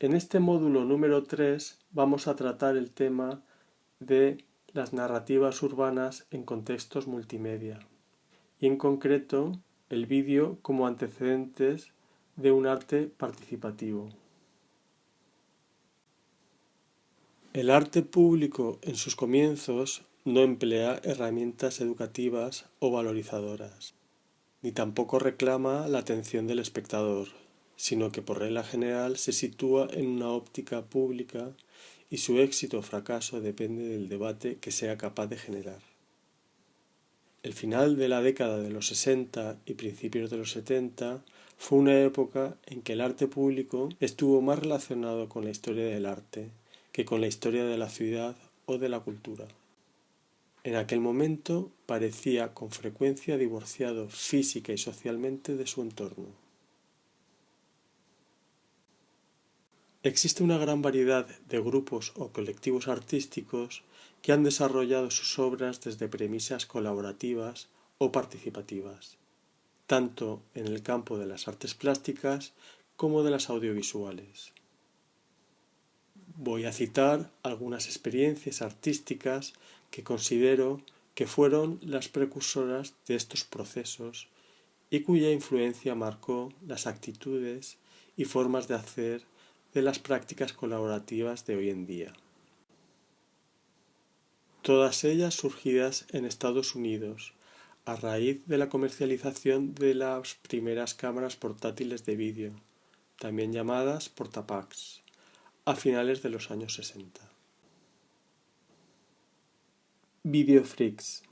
En este módulo número 3 vamos a tratar el tema de las narrativas urbanas en contextos multimedia y en concreto el vídeo como antecedentes de un arte participativo. El arte público en sus comienzos no emplea herramientas educativas o valorizadoras, ni tampoco reclama la atención del espectador, sino que por regla general se sitúa en una óptica pública y su éxito o fracaso depende del debate que sea capaz de generar. El final de la década de los 60 y principios de los 70 fue una época en que el arte público estuvo más relacionado con la historia del arte que con la historia de la ciudad o de la cultura. En aquel momento parecía con frecuencia divorciado física y socialmente de su entorno. Existe una gran variedad de grupos o colectivos artísticos que han desarrollado sus obras desde premisas colaborativas o participativas, tanto en el campo de las artes plásticas como de las audiovisuales. Voy a citar algunas experiencias artísticas que considero que fueron las precursoras de estos procesos y cuya influencia marcó las actitudes y formas de hacer de las prácticas colaborativas de hoy en día. Todas ellas surgidas en Estados Unidos, a raíz de la comercialización de las primeras cámaras portátiles de vídeo, también llamadas portapacks, a finales de los años 60. Videofreaks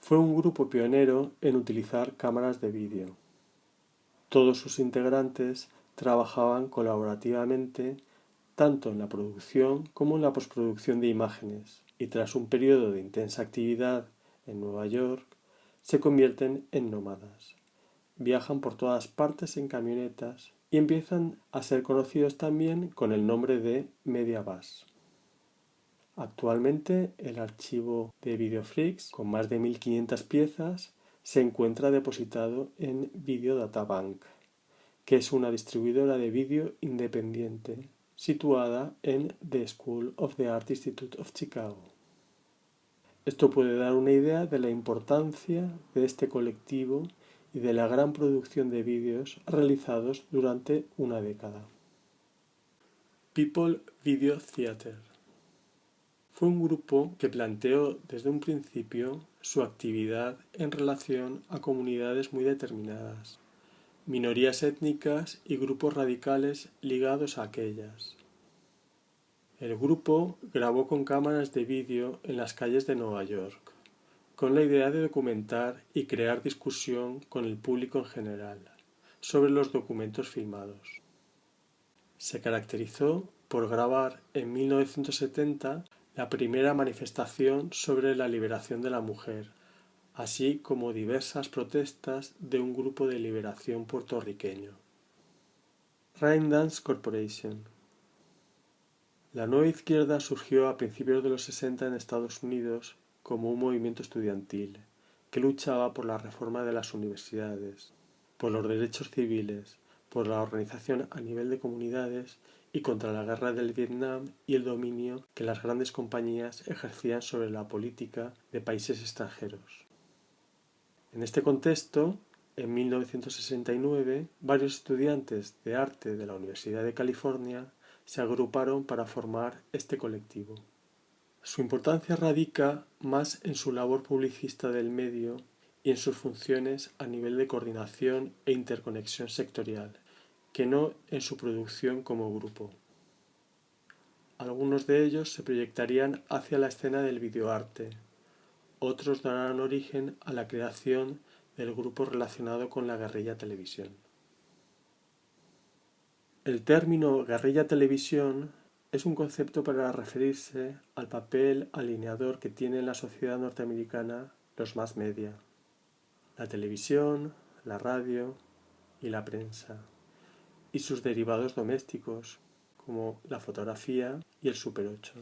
Fue un grupo pionero en utilizar cámaras de vídeo. Todos sus integrantes trabajaban colaborativamente tanto en la producción como en la postproducción de imágenes y tras un periodo de intensa actividad en Nueva York se convierten en nómadas. Viajan por todas partes en camionetas y empiezan a ser conocidos también con el nombre de Mediabus. Actualmente el archivo de Videofreaks, con más de 1500 piezas, se encuentra depositado en Videodatabank, que es una distribuidora de vídeo independiente situada en The School of the Art Institute of Chicago. Esto puede dar una idea de la importancia de este colectivo y de la gran producción de vídeos realizados durante una década. People Video Theater fue un grupo que planteó desde un principio su actividad en relación a comunidades muy determinadas, minorías étnicas y grupos radicales ligados a aquellas. El grupo grabó con cámaras de vídeo en las calles de Nueva York, con la idea de documentar y crear discusión con el público en general sobre los documentos filmados. Se caracterizó por grabar en 1970 la primera manifestación sobre la liberación de la mujer, así como diversas protestas de un grupo de liberación puertorriqueño. Raindance Corporation La nueva izquierda surgió a principios de los 60 en Estados Unidos como un movimiento estudiantil que luchaba por la reforma de las universidades, por los derechos civiles, por la organización a nivel de comunidades y contra la guerra del Vietnam y el dominio que las grandes compañías ejercían sobre la política de países extranjeros. En este contexto, en 1969, varios estudiantes de arte de la Universidad de California se agruparon para formar este colectivo. Su importancia radica más en su labor publicista del medio y en sus funciones a nivel de coordinación e interconexión sectorial, que no en su producción como grupo. Algunos de ellos se proyectarían hacia la escena del videoarte, otros darán origen a la creación del grupo relacionado con la guerrilla televisión. El término guerrilla televisión es un concepto para referirse al papel alineador que tiene en la sociedad norteamericana los más media, la televisión, la radio y la prensa y sus derivados domésticos, como la fotografía y el Super 8.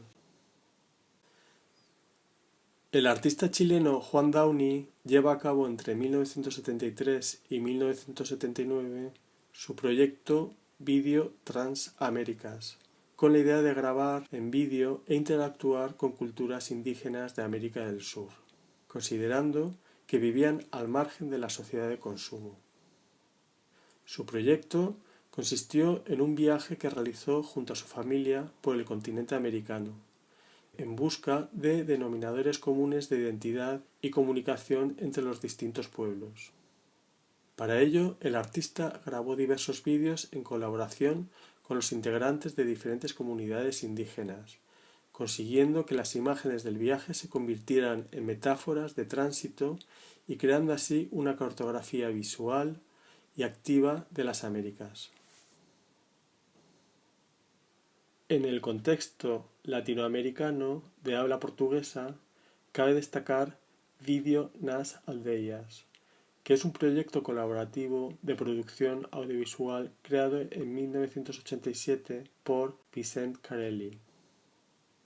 El artista chileno Juan Downey lleva a cabo entre 1973 y 1979 su proyecto Vídeo Transaméricas, con la idea de grabar en vídeo e interactuar con culturas indígenas de América del Sur, considerando que vivían al margen de la sociedad de consumo. Su proyecto consistió en un viaje que realizó junto a su familia por el continente americano, en busca de denominadores comunes de identidad y comunicación entre los distintos pueblos. Para ello, el artista grabó diversos vídeos en colaboración con los integrantes de diferentes comunidades indígenas, consiguiendo que las imágenes del viaje se convirtieran en metáforas de tránsito y creando así una cartografía visual y activa de las Américas. En el contexto latinoamericano de habla portuguesa, cabe destacar Vídeo nas Aldeias, que es un proyecto colaborativo de producción audiovisual creado en 1987 por Vicente Carelli.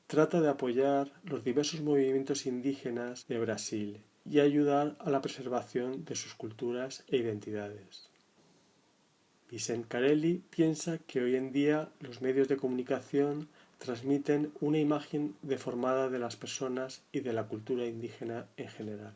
Trata de apoyar los diversos movimientos indígenas de Brasil y ayudar a la preservación de sus culturas e identidades. Vicente Carelli piensa que hoy en día los medios de comunicación transmiten una imagen deformada de las personas y de la cultura indígena en general.